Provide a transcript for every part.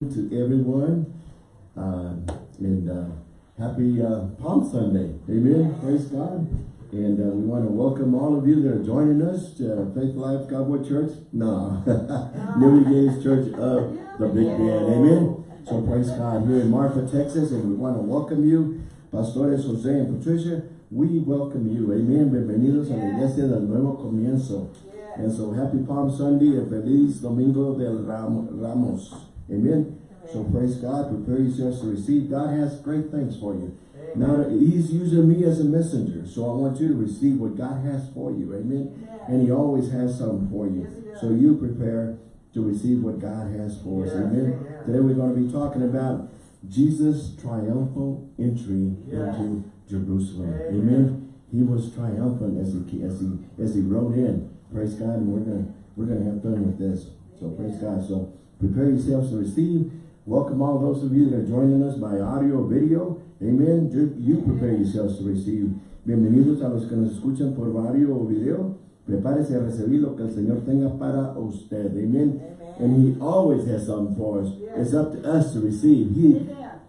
to everyone uh, and uh, happy uh, Palm Sunday. Amen. Praise God. And uh, we want to welcome all of you that are joining us to Faith Life Cowboy Church. No, New Gates Church of the Big Bend. Amen. So praise God here in Marfa, Texas. And we want to welcome you, Pastores Jose and Patricia. We welcome you. Amen. Bienvenidos a la iglesia del nuevo comienzo. And so happy Palm Sunday and feliz Domingo del Ramos. Amen. So praise God. Prepare yourselves to receive. God has great things for you. Now he's using me as a messenger. So I want you to receive what God has for you. Amen. And he always has something for you. So you prepare to receive what God has for us. Amen. Today we're going to be talking about Jesus' triumphal entry into Jerusalem. Amen. He was triumphant as he as he as he rode in. Praise God. And we're gonna we're gonna have fun with this. So praise God. So Prepare yourselves to receive. Welcome all those of you that are joining us by audio or video. Amen. You prepare yourselves to receive. Bienvenidos a los que nos escuchan por audio o video. Prepárese a recibir lo que el Señor tenga para usted. Amen. Amen. And He always has something for us. Yes. It's up to us to receive. He,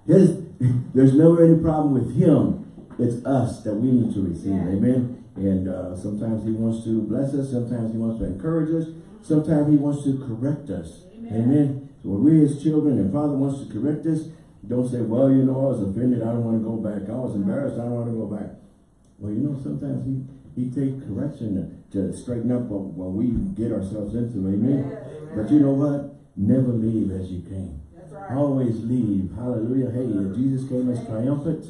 his, there's never any problem with Him. It's us that we need to receive. Yeah. Amen. And uh, sometimes He wants to bless us. Sometimes He wants to encourage us. Sometimes He wants to correct us. Amen. So when we're his children and father wants to correct us, don't say, well, you know, I was offended. I don't want to go back. I was embarrassed. I don't want to go back. Well, you know, sometimes he, he takes correction to, to straighten up what, what we get ourselves into. Amen. Amen. But you know what? Never leave as you came. Right. Always leave. Hallelujah. Hey, Jesus came as triumphant.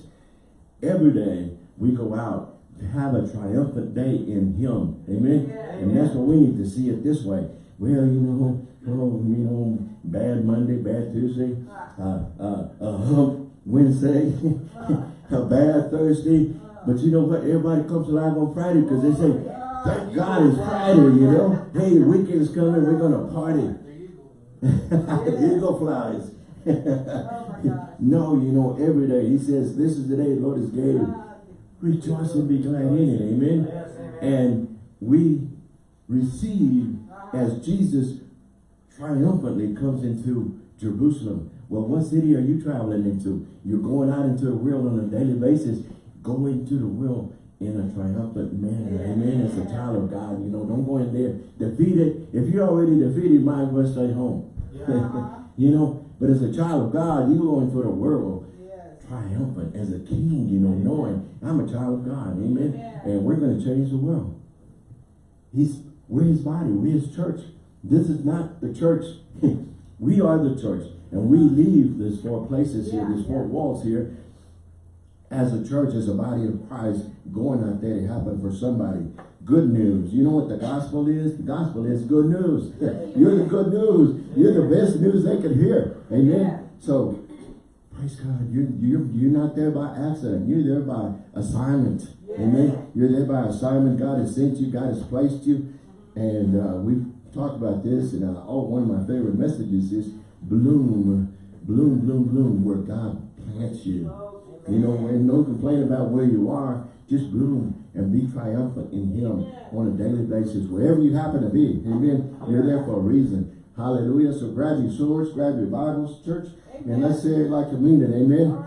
Every day we go out to have a triumphant day in him. Amen. And that's what we need to see it this way. Well, you know, oh, you know, bad Monday, bad Tuesday, uh, uh, a hump Wednesday, a bad Thursday. But you know what? Everybody comes alive on Friday because they say, thank God it's Friday, you know. Hey, the weekend is coming. We're going to party. Eagle flies. no, you know, every day. He says, this is the day the Lord has gave. Rejoice and be glad in it. Amen. And we receive as Jesus triumphantly comes into Jerusalem. Well, what city are you traveling into? You're going out into the world on a daily basis. Go into the world in a triumphant manner. Amen. As a child of God, you know, don't go in there defeated. If you're already defeated, might as well stay home. Yeah. you know, but as a child of God, you're going for the world triumphant as a king, you know, knowing I'm a child of God. Amen. And we're going to change the world. He's we're his body. We're his church. This is not the church. we are the church. And we leave these four places here, these four walls here, as a church, as a body of Christ, going out there to happen for somebody. Good news. You know what the gospel is? The gospel is good news. You're the good news. You're the best news they could hear. Amen. So, praise God. You're, you're, you're not there by accident. You're there by assignment. Amen. You're there by assignment. God has sent you. God has placed you. And uh, we've talked about this, and uh, oh, one of my favorite messages is bloom, bloom, bloom, bloom, where God plants you. You know, and no complaint about where you are, just bloom and be triumphant in Him on a daily basis, wherever you happen to be. Amen. You're there for a reason. Hallelujah. So grab your swords, grab your Bibles, church, and let's say it like it. Amen.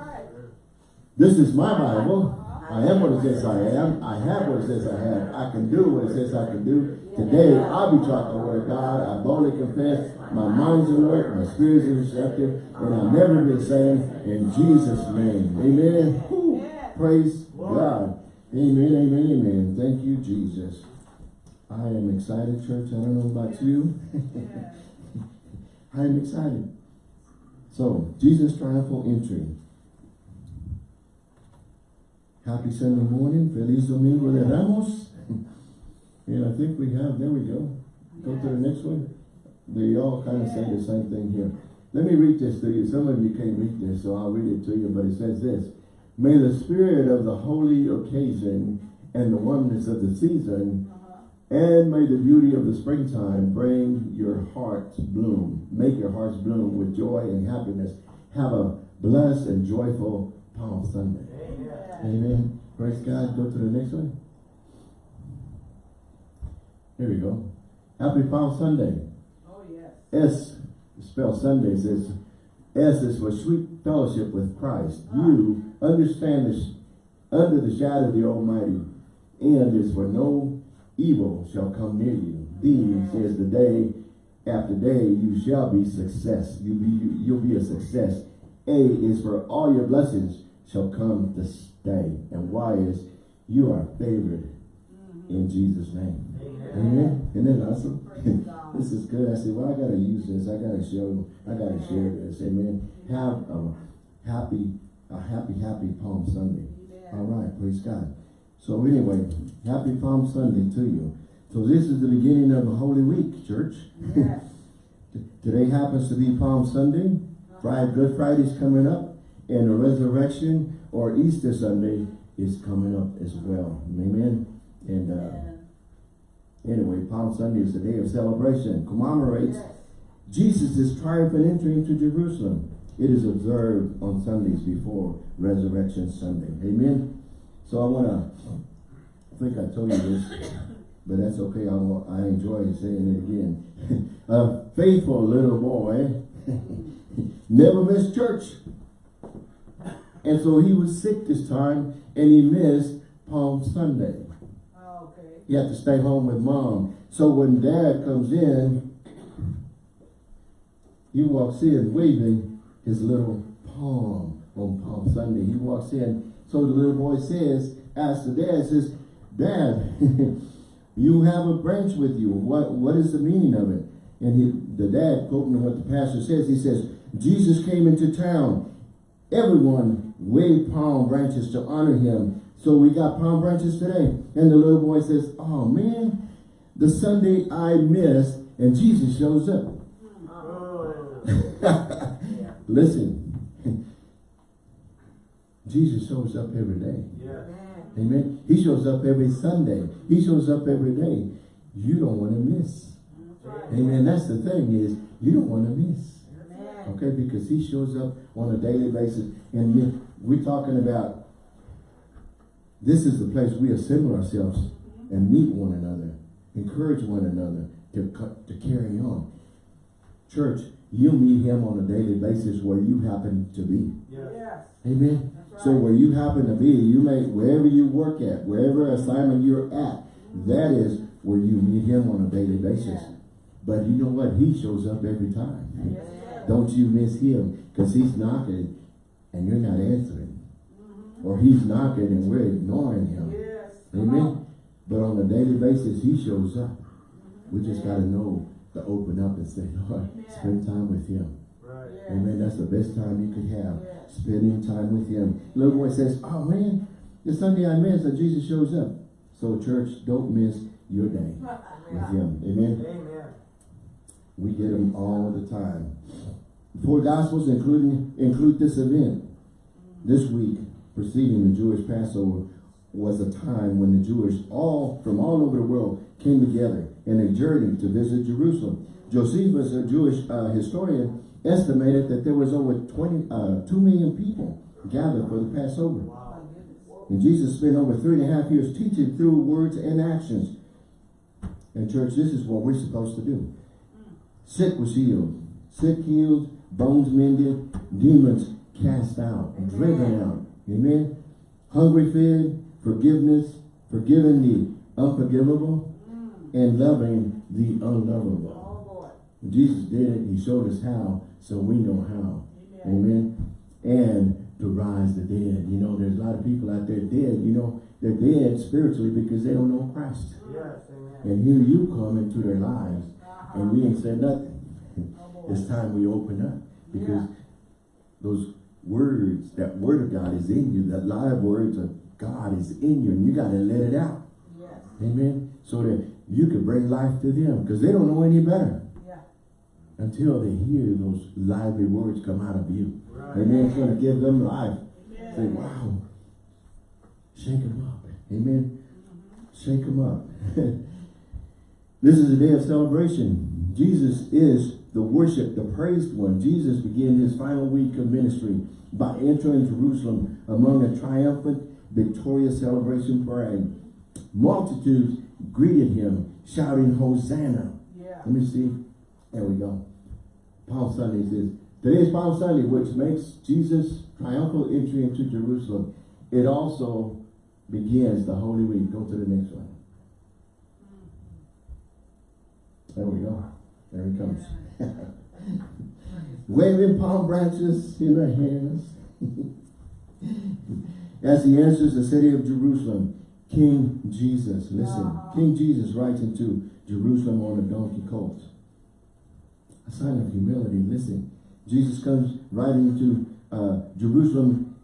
This is my Bible. I am what it says I am. I have what it says I have. I can do what it says I can do. Today, I'll be taught the word of God. I boldly confess my mind's alert, my spirit's receptive, and I'll never be saying in Jesus' name. Amen. Praise God. Amen, amen, amen. Thank you, Jesus. I am excited, church. I don't know about you. I am excited. So, Jesus' triumphal entry. Happy Sunday morning. Feliz Domingo de Ramos. and I think we have, there we go. Go to the next one. They all kind of say the same thing here. Let me read this to you. Some of you can't read this, so I'll read it to you. But it says this. May the spirit of the holy occasion and the oneness of the season and may the beauty of the springtime bring your hearts bloom. Make your hearts bloom with joy and happiness. Have a blessed and joyful Palm Sunday. Amen. Praise God. Go to the next one. Here we go. Happy Palm Sunday. Oh, yes. S, spell Sunday, says S is for sweet fellowship with Christ. Ah. You understand this under the shadow of the Almighty. N is for no evil shall come near you. D says the day after day you shall be success. You be you'll be a success. A is for all your blessings shall come to stay. And Y is you are favored in Jesus' name. Amen. Isn't that awesome? this is good. I said, well, I gotta use this. I gotta show. I gotta share this. Amen. Have a happy, a happy, happy Palm Sunday. All right. Praise God. So anyway, happy Palm Sunday to you. So this is the beginning of a Holy Week, church. Today happens to be Palm Sunday. Friday, Good Friday's coming up. And the resurrection or Easter Sunday is coming up as well. Amen. And uh, anyway, Palm Sunday is the day of celebration. Commemorates Jesus' triumphant entry into Jerusalem. It is observed on Sundays before Resurrection Sunday. Amen. So I want to, I think I told you this, but that's okay. I, I enjoy saying it again. A faithful little boy never missed church. And so he was sick this time and he missed Palm Sunday. Oh, okay. He had to stay home with mom. So when dad comes in, he walks in waving his little palm on Palm Sunday. He walks in. So the little boy says, asks the dad, says, Dad, you have a branch with you. What What is the meaning of it? And he, the dad, quoting what the pastor says, he says, Jesus came into town. Everyone waved palm branches to honor him. So we got palm branches today. And the little boy says, oh man, the Sunday I missed and Jesus shows up. Listen, Jesus shows up every day. Amen. He shows up every Sunday. He shows up every day. You don't want to miss. Amen. That's the thing is you don't want to miss. Okay, because he shows up on a daily basis. And we're talking about this is the place we assemble ourselves mm-hmm. and meet one another, encourage one another to, to carry on. Church, you meet him on a daily basis where you happen to be. Yes. Amen. Right. So where you happen to be, you may, wherever you work at, wherever assignment you're at, mm-hmm. that is where you meet him on a daily basis. Yeah. But you know what? He shows up every time. Yes. Don't you miss him because he's knocking and you're not answering. Mm-hmm. Or he's knocking and we're ignoring him. Yes. Amen. on. But on a daily basis, he shows up. We mm-hmm. just got to know to open up and say, Lord, spend time with him. Yes. Amen. That's the best time you could have. Yes. Spending time with him. Little boy says, oh man, the Sunday I missed that uh, Jesus shows up. So church, don't miss your day with him. Amen. Amen. We get them all the time. Four Gospels including include this event. This week, preceding the Jewish Passover, was a time when the Jewish, all from all over the world, came together in a journey to visit Jerusalem. Josephus, a Jewish uh, historian, estimated that there was over 20, uh, 2 million people gathered for the Passover. And Jesus spent over three and a half years teaching through words and actions. And church, this is what we're supposed to do. Sick was healed. Sick healed, bones mended, demons cast out, driven out. Amen. Hungry fed, forgiveness, forgiving the unforgivable, and loving the unlovable. Oh boy. Jesus did it. He showed us how, so we know how. Amen. And to rise the dead. You know, there's a lot of people out there dead. You know, they're dead spiritually because they don't know Christ. Yes. Amen. And here you come into their lives, and we ain't said nothing. It's time we open up because Yeah. those words, that word of God is in you. That live words of God is in you, and you got to let it out. Yes. Amen. So that you can bring life to them because they don't know any better until they hear those lively words come out of you. Right. Amen. It's going to give them life. Amen. Say, wow. Shake them up. Amen. Shake them up. this is a day of celebration. Jesus is the worship, the praised one. Jesus began his final week of ministry by entering Jerusalem among a triumphant, victorious celebration parade. Multitudes greeted him, shouting, Hosanna. Yeah. Let me see. There we go. Palm Sunday says, Today is Palm Sunday, which makes Jesus' triumphal entry into Jerusalem. It also begins the Holy Week. Go to the next one. There we go. There he comes. Waving palm branches in their hands. As he enters the city of Jerusalem, King Jesus, listen, King Jesus rides into Jerusalem on a donkey colt. A sign of humility, listen. Jesus comes riding into uh, Jerusalem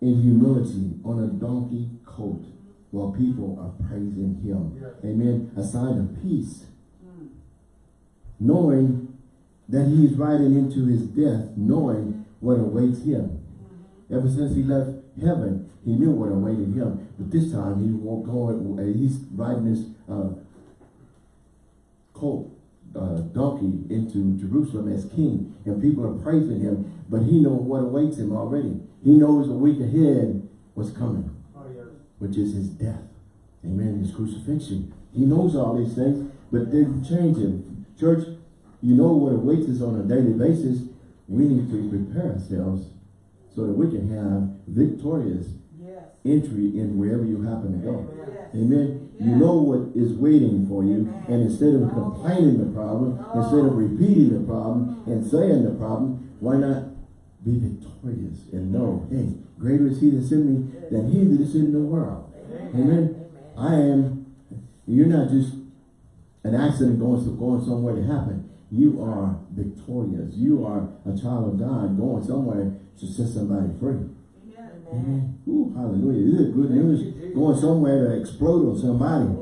in humility on a donkey colt while people are praising him. Amen. A sign of peace. Knowing that he is riding into his death, knowing what awaits him. Ever since he left heaven, he knew what awaited him. But this time he won't go, uh, he's riding this uh, colt, uh, donkey into Jerusalem as king. And people are praising him, but he knows what awaits him already. He knows a week ahead what's coming Oh, which is his death. Amen. His crucifixion. He knows all these things, but didn't change him. Church, you know what awaits us on a daily basis. We need to prepare ourselves so that we can have victorious Yes. entry in wherever you happen to go. Yes. Amen. You know what is waiting for you, and instead of complaining the problem, instead of repeating the problem and saying the problem, why not be victorious and know, hey, greater is he that's in me than he that is in the world. Amen. I am, you're not just an accident going, going somewhere to happen. You are victorious. You are a child of God going somewhere to set somebody free. Amen. Ooh, hallelujah. This is good news. Going somewhere to explode on somebody.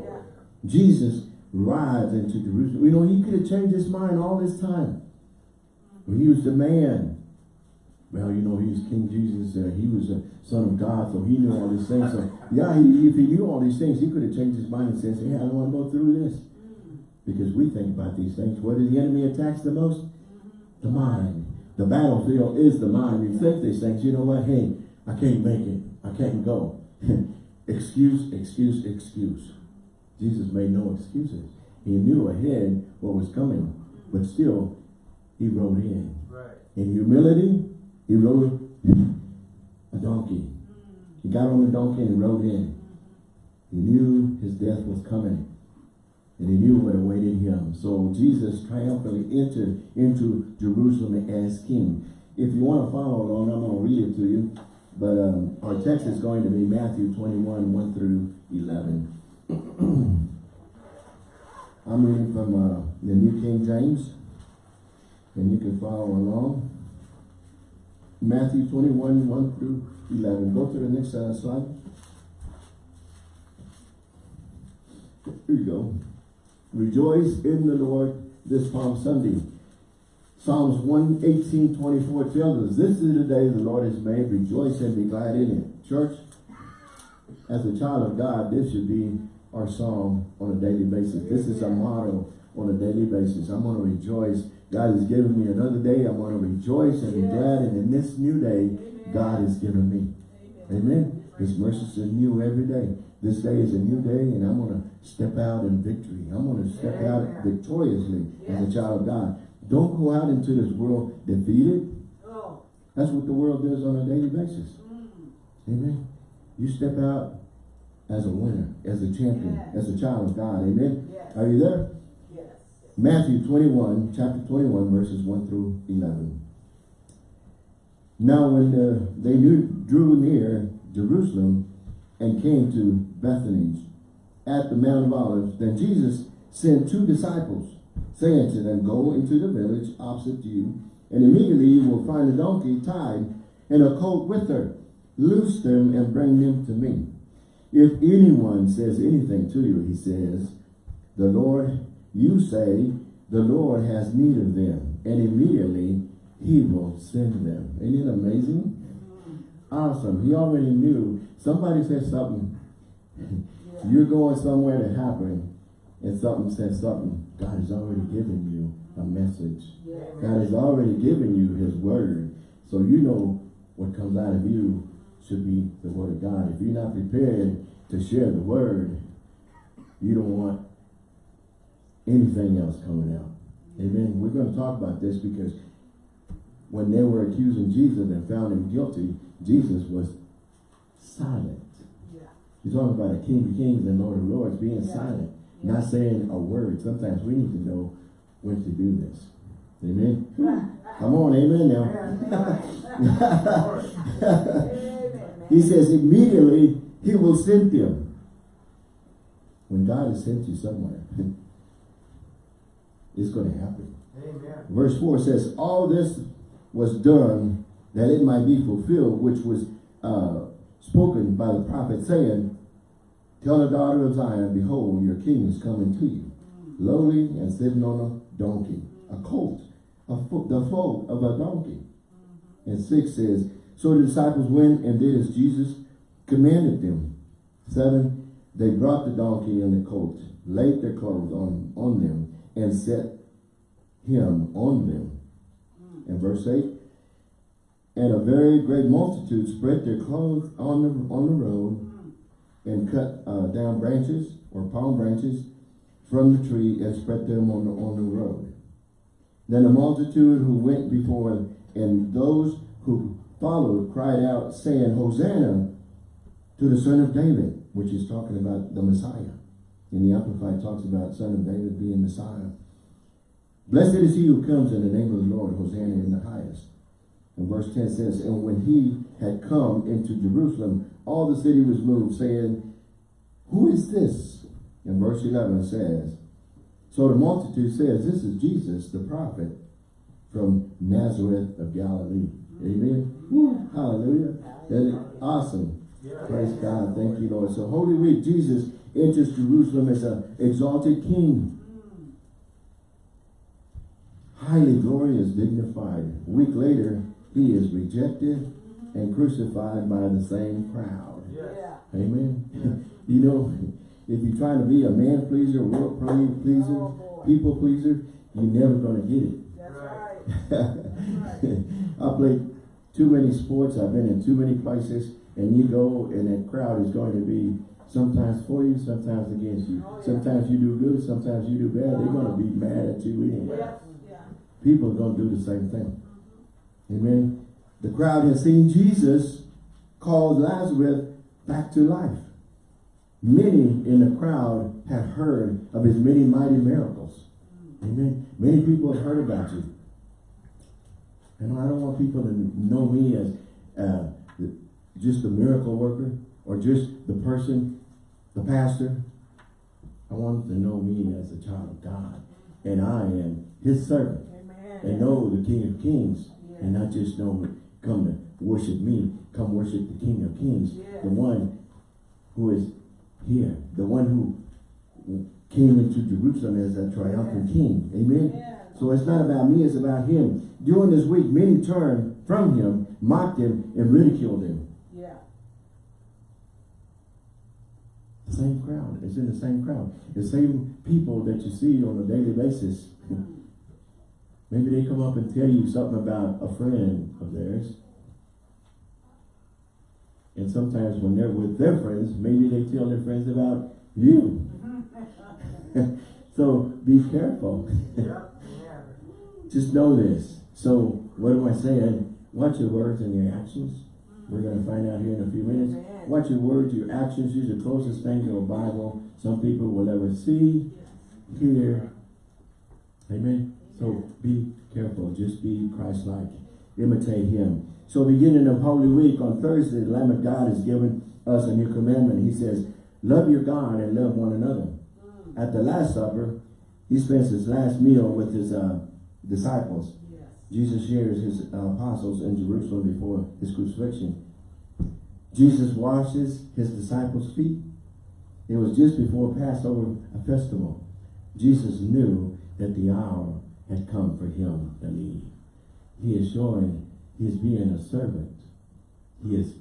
Jesus rides into Jerusalem. You know, he could have changed his mind all this time. But he was the man. Well, you know, he was King Jesus. Uh, he was a son of God, so he knew all these things. So, yeah, he, if he knew all these things, he could have changed his mind and said, hey, I don't want to go through this. Because we think about these things. What is the enemy attacks the most? The mind. The battlefield is the mind. You think these things, you know what? Hey, I can't make it. I can't go. excuse, excuse, excuse. Jesus made no excuses. He knew ahead what was coming, but still, he rode in. Right. In humility, he rode a donkey. He got on the donkey and rode in. He knew his death was coming. And he knew what awaited him. So Jesus triumphantly entered into Jerusalem as king. If you want to follow along, I'm going to read it to you. But um, our text is going to be Matthew 21, 1 through 11. I'm reading from uh, the New King James. And you can follow along. Matthew 21, 1 through 11. Go to the next uh, slide. Here you go. Rejoice in the Lord this Palm Sunday. Psalms 118, 24 tells us, This is the day the Lord has made. Rejoice and be glad in it. Church, as a child of God, this should be our song on a daily basis. This is a motto on a daily basis. I'm going to rejoice. God has given me another day. I'm going to rejoice and be glad. And in this new day, God has given me. Amen. His mercies are new every day. This day is a new day and I'm going to step out in victory. I'm going to step out victoriously as a child of God. Don't go out into this world defeated. Oh. That's what the world does on a daily basis. Amen. You step out as a winner, as a champion, Yes. as a child of God. Amen. Yes. Are you there? Yes. Matthew 21, chapter 21, verses 1 through 11. Now when uh, they knew, drew near Jerusalem and came to Bethany at the Mount of Olives, then Jesus sent two disciples, saying to them, Go into the village opposite you, and immediately you will find a donkey tied and a colt with her. Loose them and bring them to me. If anyone says anything to you, he says, the Lord, you say, the Lord has need of them, and immediately he will send them. Isn't it amazing? Awesome. He already knew. Somebody said something. You're going somewhere to happen, and something said something. God has already given you a message. Yes. God has already given you his word. So you know what comes out of you should be the word of God. If you're not prepared to share the word, you don't want anything else coming out. Amen. We're going to talk about this because when they were accusing Jesus and found him guilty, Jesus was silent. Yeah. You're talking about a King of Kings and Lord of Lords being Yeah. silent, Yeah. not saying a word. Sometimes we need to know when to do this. Amen. Come on, amen now. he says immediately he will send them. When God has sent you somewhere, it's going to happen. Amen. Verse 4 says, All this was done that it might be fulfilled, which was uh, spoken by the prophet, saying, Tell the daughter of Zion, Behold, your king is coming to you, lowly and sitting on a donkey, a colt, a the foal of a donkey. And 6 says, So the disciples went and did as Jesus commanded them. 7 They brought the donkey and the colt, laid their clothes on, on them, and set him on them. And verse 8, and a very great multitude spread their clothes on the, on the road and cut uh, down branches or palm branches from the tree and spread them on the, on the road. Then the multitude who went before and those who followed cried out saying, Hosanna to the son of David, which is talking about the Messiah. And the Amplified talks about son of David being Messiah. Blessed is he who comes in the name of the Lord, Hosanna in the highest. And verse 10 says, And when he had come into Jerusalem, all the city was moved, saying, Who is this? And verse 11 says, So the multitude says, This is Jesus, the prophet, from Nazareth of Galilee. Amen. Woo, hallelujah. That is awesome. Praise God. Thank you, Lord. So Holy Week, Jesus enters Jerusalem as an exalted king highly glorious, dignified. A week later, he is rejected and crucified by the same crowd. Yeah. Amen. you know, if you're trying to be a man pleaser, world ple- oh, pleaser, Oh, people pleaser, you're never going to get it. That's right. I played too many sports. I've been in too many places, and you go, and that crowd is going to be sometimes for you, sometimes against you. Oh, yeah. Sometimes you do good, sometimes you do bad. They're going to be mad at you anyway. Yeah. People are going to do the same thing. Amen. The crowd has seen Jesus called Lazarus back to life. Many in the crowd have heard of his many mighty miracles. Amen. Many people have heard about you. And I don't want people to know me as uh, just a miracle worker or just the person, the pastor. I want them to know me as a child of God. And I am his servant And know the King of Kings and not just know come to worship me, come worship the King of Kings, the one who is here, the one who came into Jerusalem as a triumphant king. Amen. So it's not about me, it's about him. During this week, many turned from him, mocked him, and ridiculed him. Yeah. The same crowd. It's in the same crowd. The same people that you see on a daily basis. Mm. Maybe they come up and tell you something about a friend of theirs. And sometimes when they're with their friends, maybe they tell their friends about you. so be careful. Just know this. So what am I saying? Watch your words and your actions. We're going to find out here in a few minutes. Watch your words, your actions. Use the closest thing to a Bible some people will ever see, hear. Amen. So be careful. Just be Christ-like. Imitate him. So beginning of Holy Week on Thursday, the Lamb of God has given us a new commandment. He says, love your God and love one another. At the Last Supper, he spends his last meal with his uh, disciples. Yes. Jesus shares his uh, apostles in Jerusalem before his crucifixion. Jesus washes his disciples' feet. It was just before Passover a festival. Jesus knew that the hour had come for him to leave. He is showing he is being a servant. He is,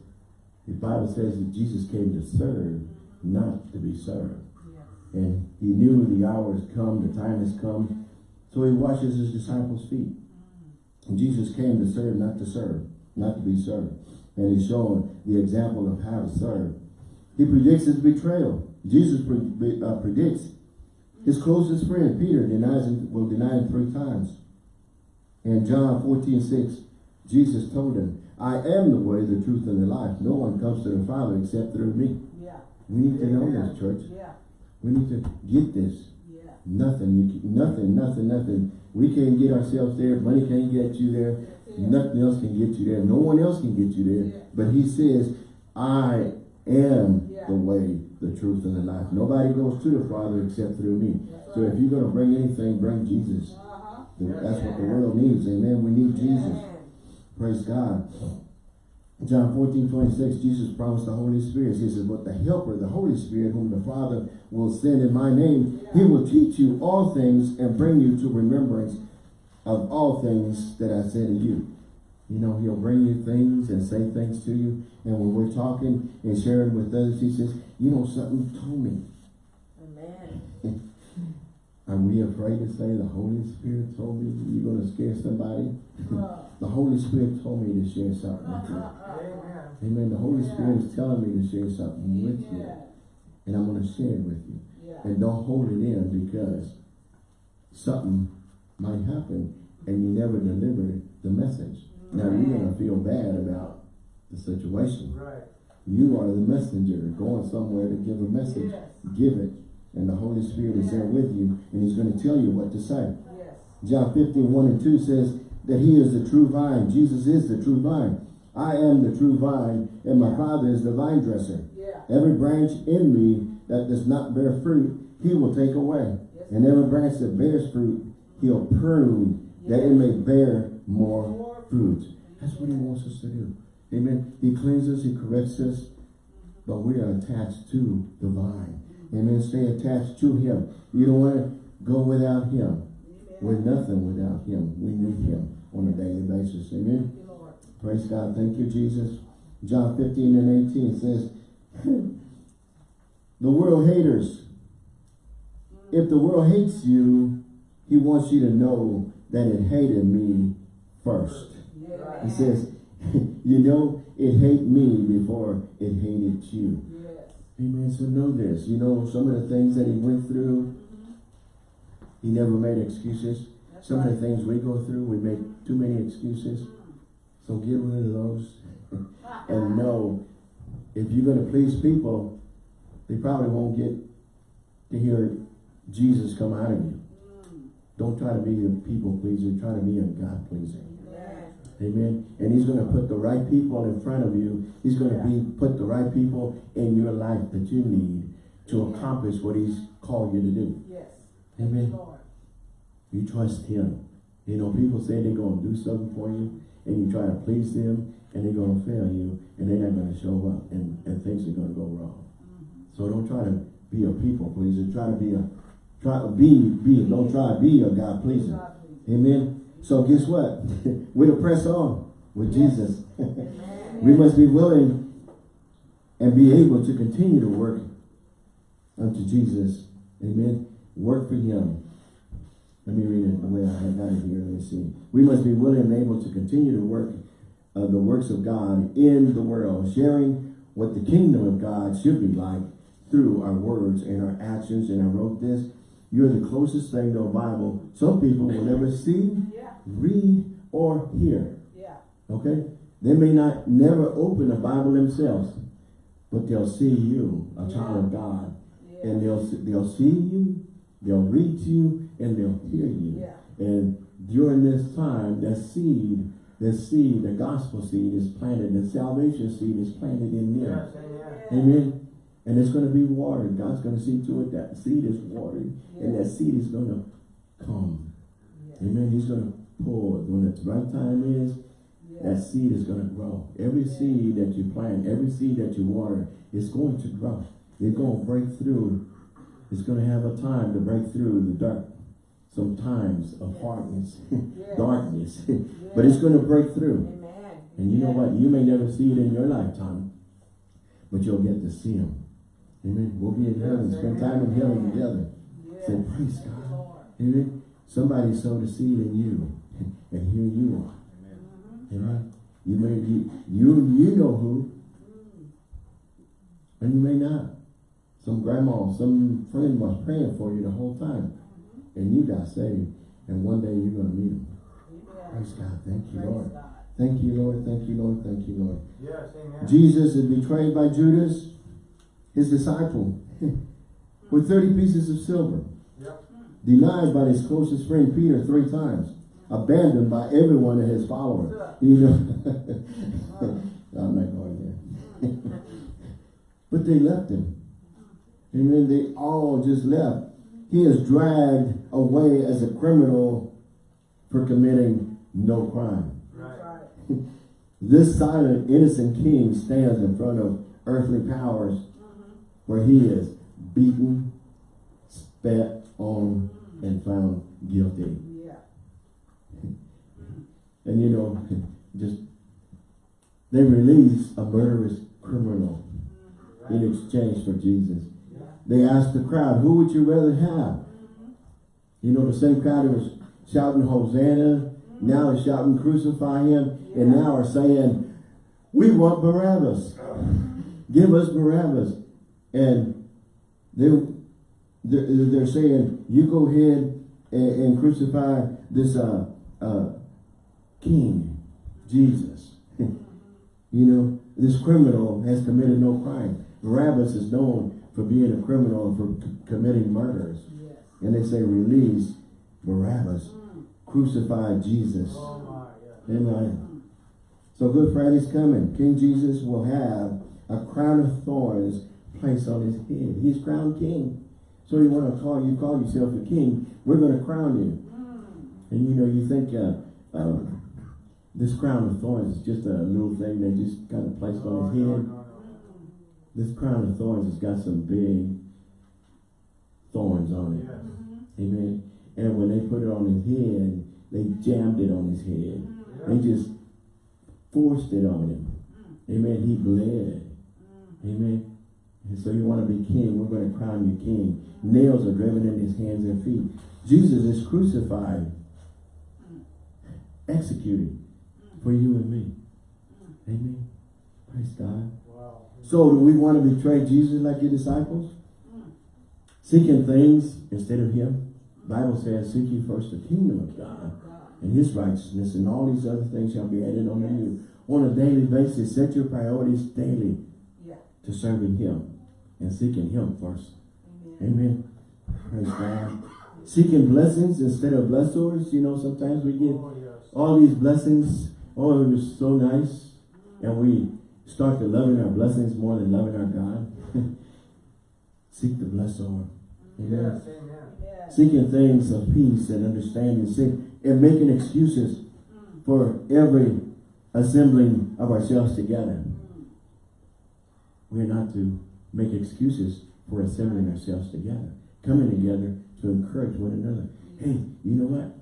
the Bible says that Jesus came to serve, not to be served. Yes. And he knew the hour has come, the time has come. So he washes his disciples' feet. And Jesus came to serve, not to serve, not to be served. And he's showing the example of how to serve. He predicts his betrayal. Jesus pre- uh, predicts his closest friend, Peter, denies him, will deny him three times. And John 14, 6, Jesus told him, I am the way, the truth, and the life. No one comes to the Father except through me. Yeah, We need to know this, church. yeah, We need to get this. yeah. Nothing, you, can- nothing, nothing, nothing. We can't get ourselves there. Money can't get you there. It. Nothing else can get you there. No one else can get you there. Yeah. But he says, I am Yeah. the way, the truth, and the life. Nobody goes to the Father except through me. So if you're gonna bring anything, bring Jesus. That's what the world needs. Amen. We need Jesus. Praise God. John 14, 26, Jesus promised the Holy Spirit. He says, But the Helper, the Holy Spirit, whom the Father will send in my name, he will teach you all things and bring you to remembrance of all things that I said to you. You know, he'll bring you things and say things to you. And when we're talking and sharing with others, he says, You know, something told me. Amen. Are we afraid to say the Holy Spirit told me you're going to scare somebody? Uh, The Holy Spirit told me to share something with you. uh, Amen. Amen. The Holy Spirit is telling me to share something with you. And I'm going to share it with you. yeah. And don't hold it in because something might happen and you never deliver the message. Now you're going to feel bad about the situation. Right. You are the messenger going somewhere to give a message. Yes, Give it. And the Holy Spirit is there with you and he's going to tell you what to say. yes. John 15, 1 and 2 says that he is the true vine. Jesus is the true vine. I am the true vine, and my Father is the vine dresser. Yeah. Every branch in me that does not bear fruit, he will take away. Yes. And every branch that bears fruit, he'll prune, that it may bear more That's what he wants us to do. Amen. He cleanses, he corrects us, but we are attached to the vine. Amen. Stay attached to him. You don't want to go without him. We're nothing without him. We need him on a daily basis. Amen. Thank you, Lord. Praise God. Thank you, Jesus. John 15 and 18 says, The world haters. If the world hates you, he wants you to know that it hated me first. He says, You know, it hated me before it hated you. Yes. Amen. So know this. You know, some of the things that he went through, he never made excuses. That's Some of the things we go through, we make too many excuses. So get rid of those and know if you're going to please people, they probably won't get to hear Jesus come out of you. Mm. Don't try to be a people pleaser, try to be a God pleaser. Amen. And he's going to put the right people in front of you. He's going to be put the right people in your life that you need to accomplish what he's called you to do. Yes. Amen. Lord. You trust him. You know, people say they're going to do something for you, and you try to please them, and they're going to fail you, and they're not going to show up, and, and things are going to go wrong. So don't try to be a people pleaser. Try to be a, try to be, be, don't try to be a God pleaser. Amen. So guess what? We're to press on with Yes. Jesus. We must be willing and be able to continue to work unto Jesus. Amen. Work for him. Let me read it the way I have got it here. Let me see. We must be willing and able to continue to work uh, the works of God in the world, sharing what the kingdom of God should be like through our words and our actions. And I wrote this. You're the closest thing to a Bible some people will never see. Read, or hear. Yeah. Okay? They may not never open a Bible themselves, but they'll see you, a child of God. Yeah. And they'll they'll see you, they'll read you, and they'll hear you. Yeah. And during this time, that seed, the seed, the gospel seed is planted, the salvation seed is planted in them. Yes, amen. Amen. And it's going to be watered. God's going to see to it that seed is watered, and that seed is going to come. Yes. Amen. He's going to when the right time is. That seed is going to grow. Every seed that you plant, every seed that you water, is going to grow. It's going to break through. It's going to have a time to break through the dark, some times of hardness, Yes. darkness. but it's going to break through. Amen. And you know what? You may never see it in your lifetime, but you'll get to see him. Amen. We'll be in heaven, spend time in heaven together. Yes. Say, praise God. Amen. Somebody sowed a seed in you, and here you are. Mhm. Amen. You may you you, you know who, and you may not. Some grandma, some friend was praying for you the whole time, and you got saved. And one day you're gonna meet him. Amen. Praise God. Thank you, Praise Lord. God. Thank you, Lord. Thank you, Lord. Thank you, Lord. Yes, amen. Jesus is betrayed by Judas, his disciple, with 30 pieces of silver. Yep. Denied by his closest friend Peter three times. Abandoned by every one of his followers. You know, uh-huh. I'm not going there. but they left him. Uh-huh. Amen. They all just left. He is dragged away as a criminal for committing no crime. Right. This silent, innocent king stands in front of earthly powers uh-huh. where he is beaten, spat on, and found guilty. And you know, just they release a murderous criminal in exchange for Jesus. They asked the crowd, who would you rather have? You know, the same crowd who was shouting Hosanna, now is shouting crucify him, and now are saying, we want Barabbas. Give us Barabbas. And they, they're, they're saying, you go ahead and, and crucify this uh, uh, king, Jesus. you know, this criminal has committed no crime. Barabbas is known for being a criminal and for c- committing murders. Yes. And they say, release Barabbas. Crucify Jesus. Oh my, yeah. Amen. So Good Friday's coming. King Jesus will have a crown of thorns placed on his head. He's crowned king. So you want to call you call yourself a king, we're going to crown you. And you know, you think uh, um, this crown of thorns is just a little thing they just kind of placed on his head. This crown of thorns has got some big thorns on it. Yes. Amen. And when they put it on his head, they jammed it on his head. They just forced it on him. Amen. He bled. Amen. And so you want to be king, we're going to crown you king. Nails are driven in his hands and feet. Jesus is crucified, executed for you and me. Amen. Praise God. Wow. So do we want to betray Jesus like your disciples? Seeking things instead of him? Bible says, seek ye first the kingdom of God and his righteousness and all these other things shall be added unto you. On a daily basis, set your priorities daily Yeah. to serving him and seeking him first. Amen. Amen. Praise God. Seeking blessings instead of blessors. You know, sometimes we get Oh, yes. all these blessings. Oh, it was so nice. And we start to loving our blessings more than loving our God. Seek the blessor. Amen. Yes, amen. Seeking things of peace and understanding. Seek, and making excuses mm. for every assembling of ourselves together. We're not to make excuses for assembling ourselves together. Coming together to encourage one another. Mm. Hey, you know what?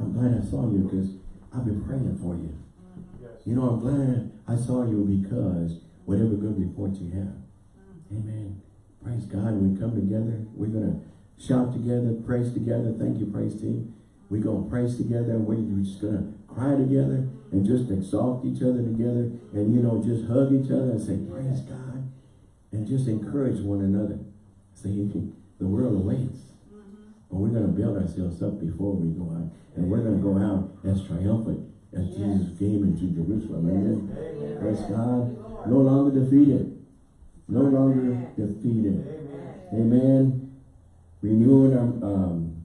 I'm glad I saw you because I've been praying for you. You know, I'm glad I saw you because whatever good report you have. Amen. Praise God. We come together. We're going to shout together, praise together. Thank you, praise team. We're going to praise together. We're just going to cry together and just exalt each other together and, you know, just hug each other and say, praise God. And just encourage one another. See, the world awaits. Mm-hmm. But we're going to build ourselves up before we go out. And we're going to go out as triumphant as Jesus came into Jerusalem. Amen. Amen. Praise God. No longer defeated. No longer defeated. Amen. Amen. Renewing our, um,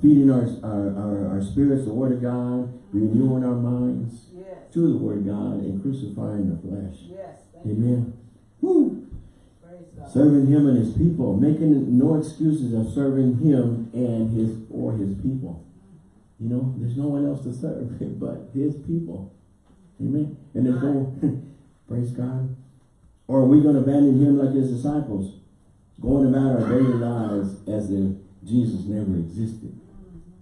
feeding our, our, our, our spirits, the Word of God, renewing our minds Yes. to the Word of God and crucifying the flesh. Yes. Amen. Woo. Serving Him and His people, making no excuses of serving Him and His or His people. You know, there's no one else to serve but His people. Amen. And there's no, praise God. Or are we going to abandon Him like His disciples, going about our daily lives as if Jesus never existed?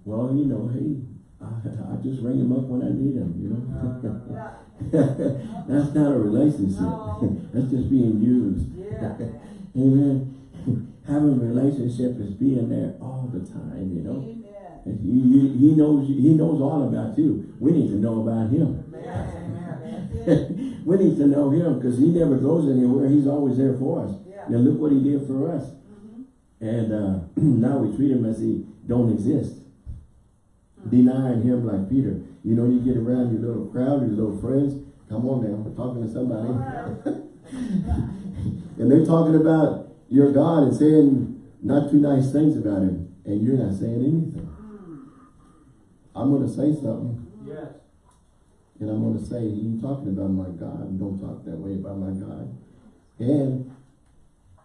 Well, you know, hey, I, I just ring Him up when I need Him. You know. Uh, That's not a relationship. No. That's just being used. Yeah. Amen. Having a relationship is being there all the time, you know. Amen. He, he, knows he knows all about you. We need to know about him. Yes, amen. That's it. we need to know him because he never goes anywhere. He's always there for us. Yeah. And look what he did for us. Mhm. And uh, now we treat him as he don't exist. denying him like Peter. You know, you get around your little crowd, your little friends. Come on now, we're talking to somebody. and they're talking about your God and saying not too nice things about him. And you're not saying anything. I'm going to say something. Yes. And I'm going to say, you talking about my God. Don't talk that way about my God. And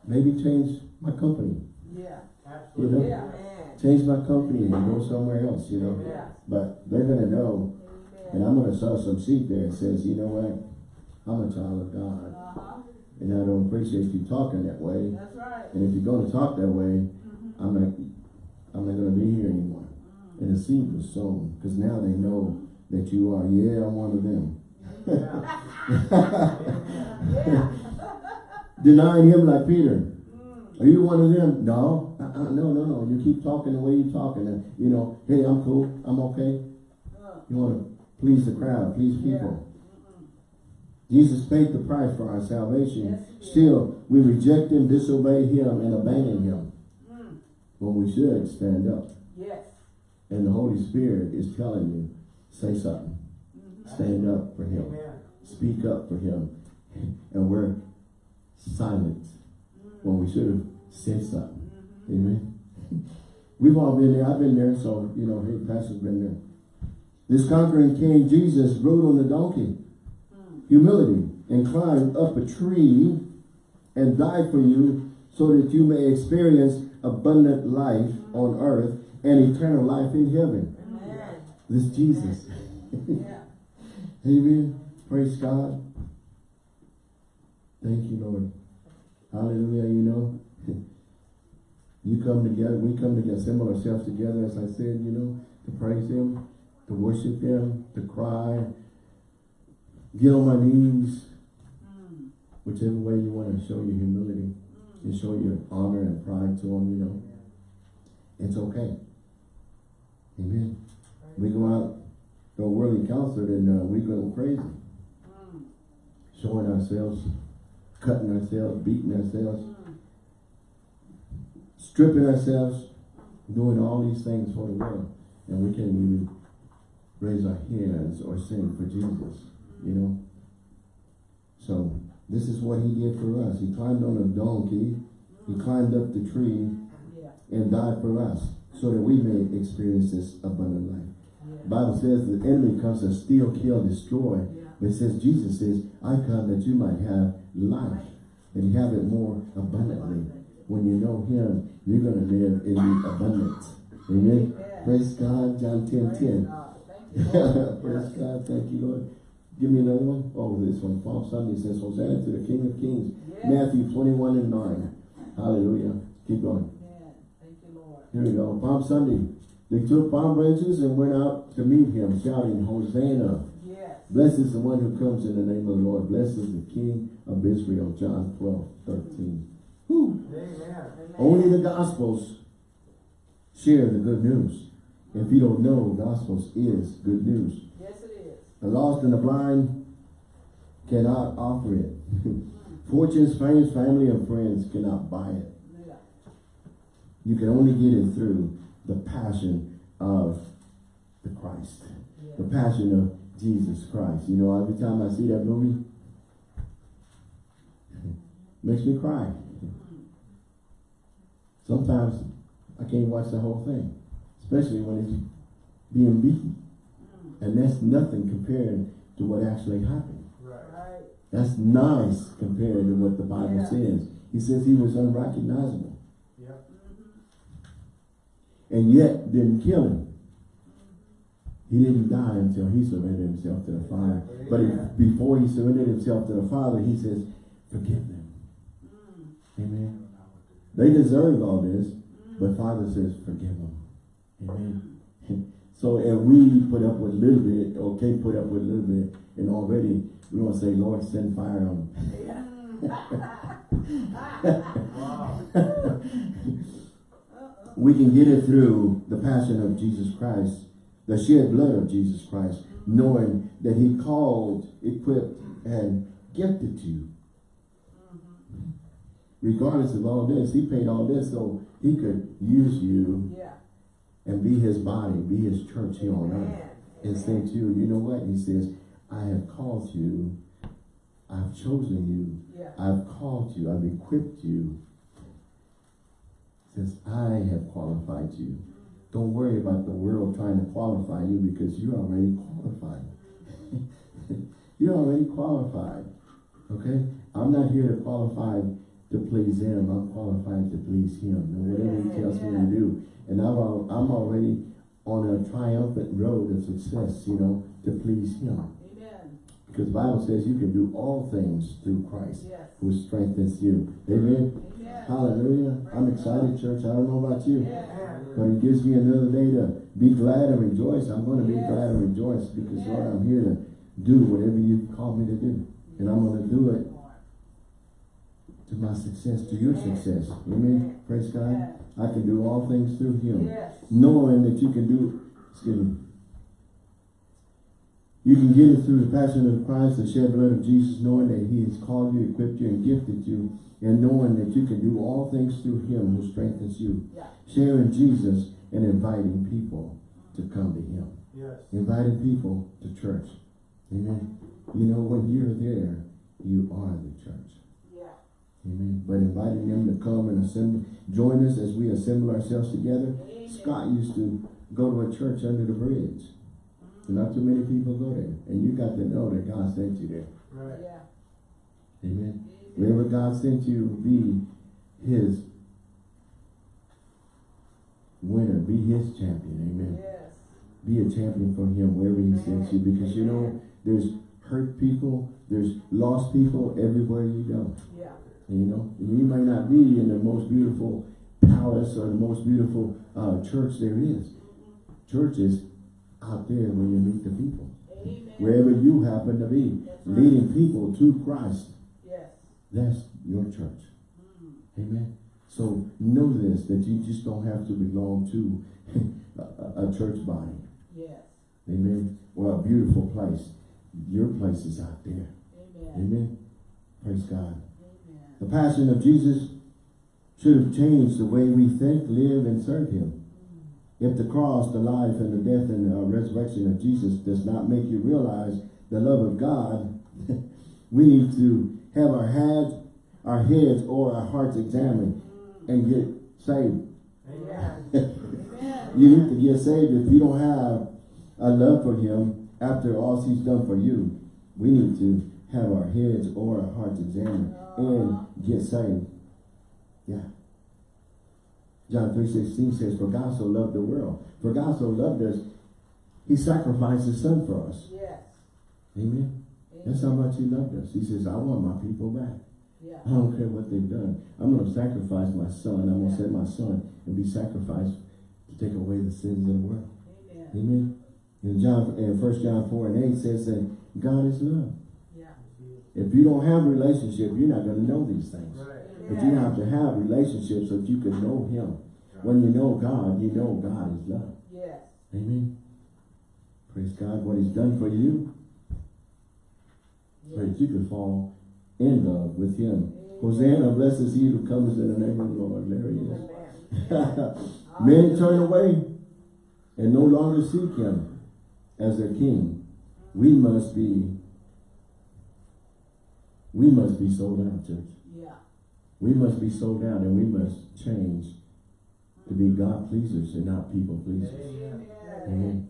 maybe change my company. Yeah. You know? Absolutely. Yeah. Change my company and go somewhere else, you know. Yeah. But they're going to know. And I'm going to sow some seed there that says, you know what? I'm a child of God. Uh-huh. And I don't appreciate you talking that way. That's right. And if you're going to talk that way, I'm not, I'm not going to be here anymore. And the seed was sown because now they know that you are, yeah, I'm one of them. Denying him like Peter. Are you one of them? No. Uh-uh, no, no, no. You keep talking the way you're talking. And, you know, hey, I'm cool. I'm okay. Uh, You want to please the crowd, please people. Jesus paid the price for our salvation. Yes. Still, we reject him, disobey him, and abandon him. mm, When we should stand up. Yes. And the Holy Spirit is telling you, say something. Mm-hmm. Stand up for him. Amen. Speak up for him. And we're silent mm-hmm. when we should have said something. Mm-hmm. Amen. We've all been there. I've been there. So, you know, hey, Pastor's been there. This conquering King Jesus rode on the donkey. Mm. Humility. And climbed up a tree and died for you so that you may experience abundant life on earth and eternal life in heaven. Amen. This Jesus. Yeah. Amen. Praise God. Thank you, Lord. Hallelujah. You know, you come together, we come together, assemble ourselves together, as I said, you know, to praise Him, to worship Him, to cry, get on my knees, Mm, whichever way you want to show your humility and show your honor and pride to Him, you know. It's okay. Amen. We go out to a worldly concert and uh, we go crazy. mm, showing ourselves, cutting ourselves, beating ourselves, mm. stripping ourselves, doing all these things for the world. And we can't even raise our hands or sing for Jesus, you know. So this is what he did for us. He climbed on a donkey, he climbed up the tree and died for us so that we may experience this abundant life. Yeah. Bible says the enemy comes to steal, kill, destroy. Yeah. But it says, Jesus says, I come that you might have life and have it more abundantly. When you know him, you're going to live in the abundance. Amen. Amen. Praise God. John 10, Praise 10. God. Thank you, Lord. Praise God. Thank you, Lord. Give me another one. Oh, this one. Palm Sunday says, Hosanna to the King of Kings. Matthew 21 and 9. Hallelujah. Keep going. Amen. Thank you, Lord. Here we go. Palm Sunday. They took palm branches and went out to meet him, shouting, Hosanna. Yes. Blessed is the one who comes in the name of the Lord. Blessed is the King of Israel. John 12, 13. Whew. Amen. Amen. Only the Gospels share the good news. If you don't know, Gospels is good news. Yes, it is. The lost and the blind cannot offer it. Fortunes, fame, family, and friends cannot buy it. Yeah. You can only get it through the passion of the Christ. The passion of Jesus Christ. You know, every time I see that movie, makes me cry. Sometimes I can't watch the whole thing, especially when it's being beaten. And that's nothing compared to what actually happened. Right. Right. That's nice compared to what the Bible Yeah. says. He says he was unrecognizable Yep. And yet didn't kill him. He didn't die until he surrendered himself to the Father. But if, before he surrendered himself to the Father, he says, forgive them. Amen. They deserve all this, but Father says, forgive them. Amen. So if we put up with a little bit, or can't put up with a little bit, and already we want to say, Lord, send fire on them. Wow. We can get it through the passion of Jesus Christ, the shed blood of Jesus Christ, knowing that he called, equipped, and gifted you. Regardless of all this, he paid all this so he could use you Yeah. and be his body, be his church here on earth. And say to you, you know what? He says, I have called you, I've chosen you, Yeah. I've called you, I've equipped you. Says, I have qualified you. Don't worry about the world trying to qualify you because you're already qualified. you're already qualified. Okay? I'm not here to qualify to please him. I'm qualified to please him. And whatever he tells me to do. And I'm, I'm already on a triumphant road of success, you know, to please him. Amen. Because the Bible says you can do all things through Christ Yes. who strengthens you. Amen. Amen. Hallelujah. I'm excited, church. I don't know about you. But it gives me another day to be glad and rejoice. I'm going to be glad and rejoice because, Lord, I'm here to do whatever you call me to do. And I'm going to do it to my success, to your success. Amen. Praise God. I can do all things through him. Knowing that you can do, excuse me, you can get it through the passion of Christ, the shed blood of Jesus, knowing that he has called you, equipped you, and gifted you, and knowing that you can do all things through him who strengthens you. Yeah. Sharing Jesus and inviting people to come to him. Yes. Inviting people to church. Amen. You know, when you're there, you are the church. Yeah. Amen. But inviting them to come and assemble, join us as we assemble ourselves together. Amen. Scott used to go to a church under the bridge. Not too many people go there. And you got to know that God sent you there. Right. Yeah. Amen. Amen. Wherever God sent you, be his winner. Be his champion. Amen. Yes. Be a champion for him wherever he sends you. Because you know, there's hurt people, there's lost people everywhere you go. Yeah. You know, you may not be in the most beautiful palace or the most beautiful uh, church there is. Church is out there where you meet the people. Amen. Wherever you happen to be, right. leading people to Christ. Yes. That's your church. Mm. Amen. So know this, that you just don't have to belong to a, a church body. Yes. Amen. Or a beautiful place. Your place is out there. Amen. Amen. Praise God. Amen. The passion of Jesus should have changed the way we think, live, and serve Him. If the cross, the life, and the death and uh, resurrection of Jesus does not make you realize the love of God, we need to have our heads, our heads or our hearts examined and get saved. You need to get saved if you don't have a love for Him after all He's done for you. We need to have our heads or our hearts examined and get saved. Yeah. John 3.16 says, For God so loved the world. For God so loved us, He sacrificed His Son for us. Yes. Amen. That's how much He loved us. He says, I want my people back. Yeah. I don't care what they've done. I'm going to sacrifice my son. I'm going to send my son and be sacrificed to take away the sins of the world. Amen. Amen. And John, and First John 4 and 8 says that God is love. Yeah. If you don't have a relationship, you're not going to know these things. Right. But you have to have relationships so that you can know Him. When you know God, you know God is love. Yes. Amen. Praise God, what He's done for you, so that you can fall in love with Him. Hosanna, blessed is He who comes in the name of the Lord. There He is. Amen. Many turn away and no longer seek Him as their King. We must be, we must be sold out, church. Yeah. We must be sold out and we must change to be God pleasers and not people pleasers. Amen. Amen.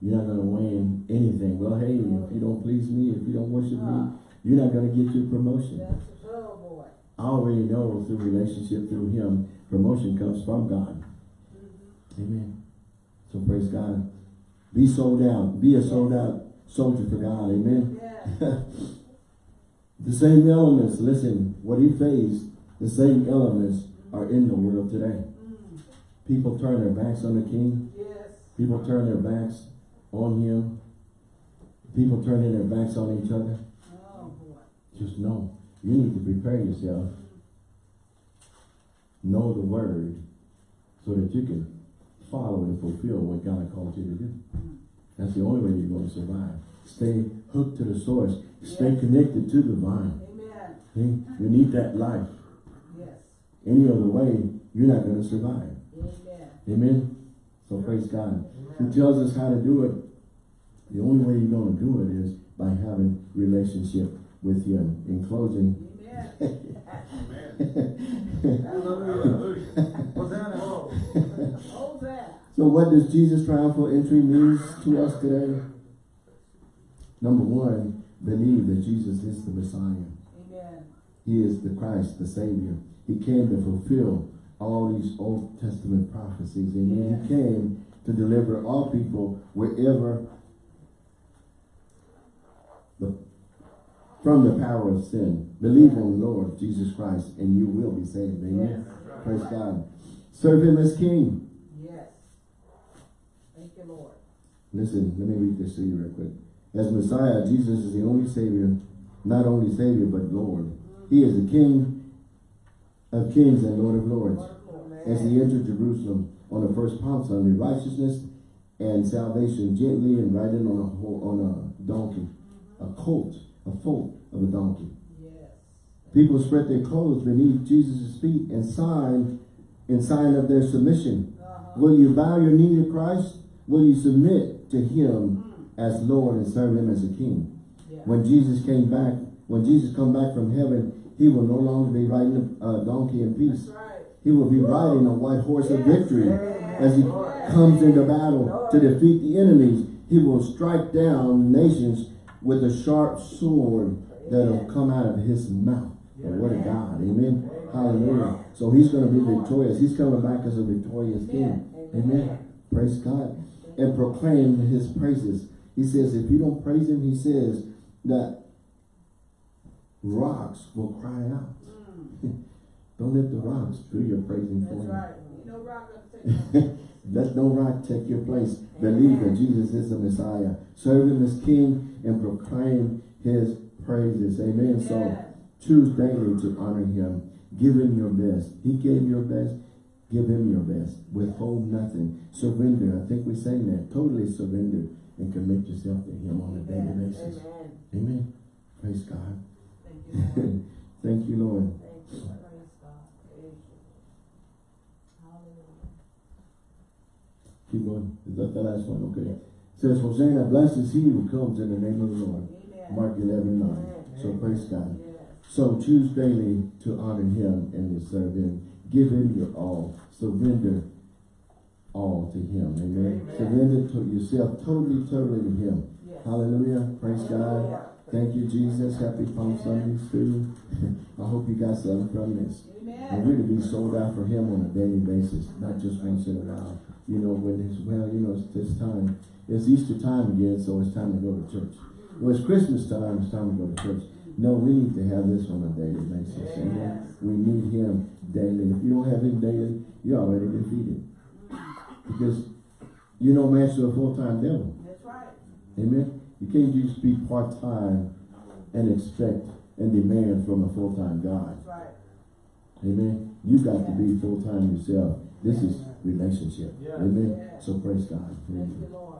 You're not going to win anything. Well, hey, if you don't please me, if you don't worship me, uh-huh. you're not going to get your promotion. That's a good boy. I already know through relationship through him, promotion comes from God. Mm-hmm. Amen. So praise God. Be sold out. Be a sold out soldier for God. Amen. The same elements, listen, what he faced, the same elements are in the world today. People turn their backs on the king. Yes. People turn their backs on him. People turning their backs on each other. Oh. Just know, you need to prepare yourself. Know the word so that you can follow and fulfill what God called you to do. That's the only way you're going to survive. Stay hooked to the source. Stay Yes. connected to the vine. Amen. See? You need that life. Any other way, you're not going to survive. Amen. Amen. So praise God. He tells us how to do it. The only way you're gonna do it is by having relationship with Him. In closing, Amen. Amen. Hallelujah. Hosanna. Hosanna. So what does Jesus' triumphal entry means to us today? Number one, believe that Jesus is the Messiah. Amen. He is the Christ, the Savior. He came to fulfill all these Old Testament prophecies. And Yes. he came to deliver all people wherever the, from the power of sin. Believe on the Lord Jesus Christ and you will be saved. Amen. Yes. Praise God. Serve him as King. Yes. Thank you, Lord. Listen, let me read this to you real quick. As Messiah, Jesus is the only Savior, not only Savior, but Lord. He is the King of kings and Lord of lords. Lord. As he entered Jerusalem on the first Palm Sunday, righteousness and salvation gently and riding on a on a donkey, a colt, a foal of a donkey. People spread their clothes beneath Jesus' feet and sign in sign of their submission. Will you bow your knee to Christ? Will you submit to him as Lord and serve him as a king? When Jesus came back, when Jesus come back from heaven, he will no longer be riding a donkey in peace. Right. He will be riding a white horse of Yes. victory as he comes into battle to defeat the enemies. He will strike down nations with a sharp sword that'll come out of his mouth. The word of God. Amen. Hallelujah. So he's going to be victorious. He's coming back as a victorious king. Amen. Praise God. And proclaim his praises. He says, if you don't praise him, he says that rocks will cry out. Mm. Don't let the rocks do your praising for you. right. Know, rock Let no rock take your place. Believe that Jesus is the Messiah. Serve him as King and proclaim his praises. Amen. So choose daily to honor him. Give him your best. He gave your best. Give him your best. Withhold nothing. Surrender. I think we sang that. Totally surrender and commit yourself to him on a daily basis. Amen. Amen. Praise God. Thank you, Lord. Thank you, Lord. Thank you. Praise God. Praise you. Hallelujah. Keep going. Is that the last one? Okay. says, Hosanna, blessed is he who comes in the name of the Lord. Amen. Mark 11, 9. Amen. So praise God. Yes. So choose daily to honor him and to serve him. Give him your all. Surrender all to him. Amen. Amen. Surrender to yourself totally, totally to him. Yes. Hallelujah. Praise God. Thank you, Jesus. Happy Palm Sunday, too. I hope you got something from this. And to be sold out for him on a daily basis, not just once in a while. You know, when it's, well, you know, it's this time. It's Easter time again, so it's time to go to church. Well, it's Christmas time, it's time to go to church. No, we need to have this on a daily basis. Amen. We need him daily. If you don't have him daily, you're already defeated. Because you're no match to a full-time devil. That's right. Amen. You can't just be part-time and expect and demand from a full-time God. Right. Amen. You got to be full-time yourself. This is relationship. Yes. Amen. So praise God. Thank you, Lord.